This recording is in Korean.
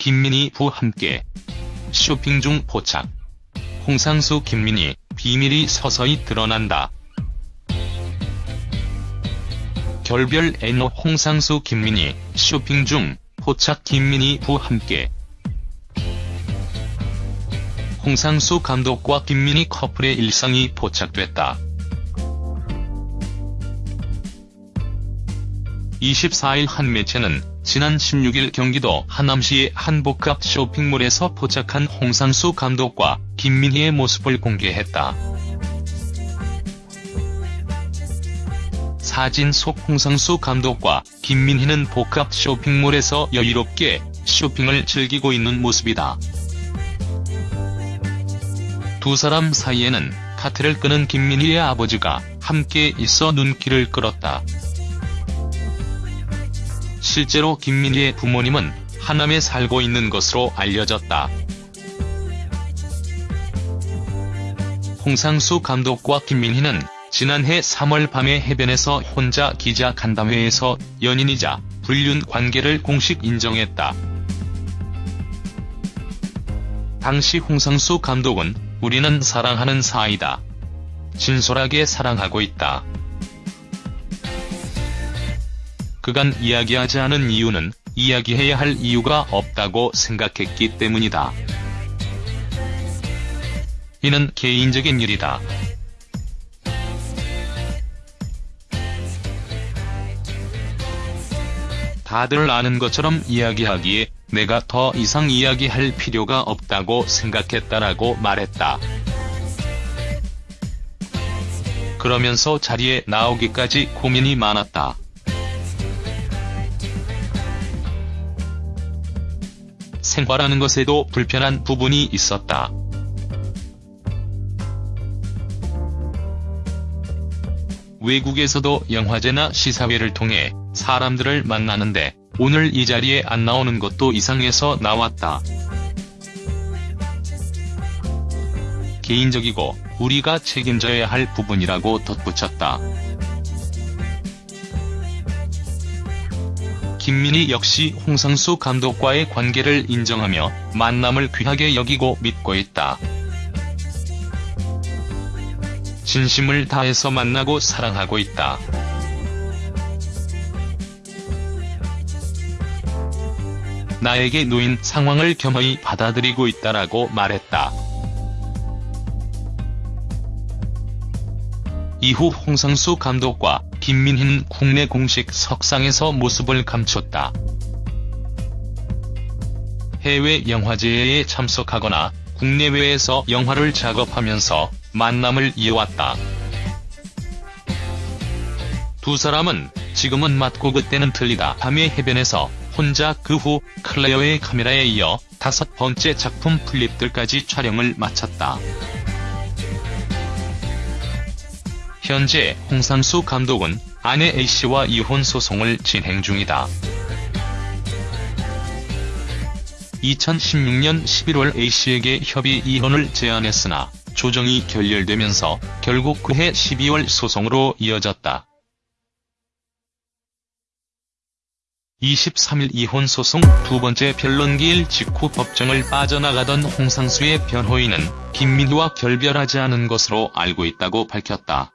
김민희 부 함께 쇼핑 중 포착. 홍상수 김민희 비밀이 서서히 드러난다. 결별 애노 홍상수 김민희 쇼핑 중 포착 김민희 부 함께 홍상수 감독과 김민희 커플의 일상이 포착됐다. 24일 한 매체는 지난 16일 경기도 하남시의 한 복합 쇼핑몰에서 포착한 홍상수 감독과 김민희의 모습을 공개했다. 사진 속 홍상수 감독과 김민희는 복합 쇼핑몰에서 여유롭게 쇼핑을 즐기고 있는 모습이다. 두 사람 사이에는 카트를 끄는 김민희의 아버지가 함께 있어 눈길을 끌었다. 실제로 김민희의 부모님은 하남에 살고 있는 것으로 알려졌다. 홍상수 감독과 김민희는 지난해 3월 밤에 해변에서 혼자 기자 간담회에서 연인이자 불륜 관계를 공식 인정했다. 당시 홍상수 감독은 우리는 사랑하는 사이다. 진솔하게 사랑하고 있다. 그간 이야기하지 않은 이유는 이야기해야 할 이유가 없다고 생각했기 때문이다. 이는 개인적인 일이다. 다들 아는 것처럼 이야기하기에 내가 더 이상 이야기할 필요가 없다고 생각했다라고 말했다. 그러면서 자리에 나오기까지 고민이 많았다. 생활하는 것에도 불편한 부분이 있었다. 외국에서도 영화제나 시사회를 통해 사람들을 만나는데 오늘 이 자리에 안 나오는 것도 이상해서 나왔다. 개인적이고 우리가 책임져야 할 부분이라고 덧붙였다. 김민희 역시 홍상수 감독과의 관계를 인정하며 만남을 귀하게 여기고 믿고 있다. 진심을 다해서 만나고 사랑하고 있다. 나에게 놓인 상황을 겸허히 받아들이고 있다라고 말했다. 이후 홍상수 감독과 김민희는 국내 공식 석상에서 모습을 감췄다. 해외 영화제에 참석하거나 국내외에서 영화를 작업하면서 만남을 이어왔다. 두 사람은 지금은 맞고 그때는 틀리다 밤의 해변에서 혼자 그 후 클레어의 카메라에 이어 다섯 번째 작품 풀잎들까지 촬영을 마쳤다. 현재 홍상수 감독은 아내 A씨와 이혼 소송을 진행 중이다. 2016년 11월 A씨에게 협의 이혼을 제안했으나 조정이 결렬되면서 결국 그해 12월 소송으로 이어졌다. 23일 이혼 소송 두 번째 변론기일 직후 법정을 빠져나가던 홍상수의 변호인은 김민희와 결별하지 않은 것으로 알고 있다고 밝혔다.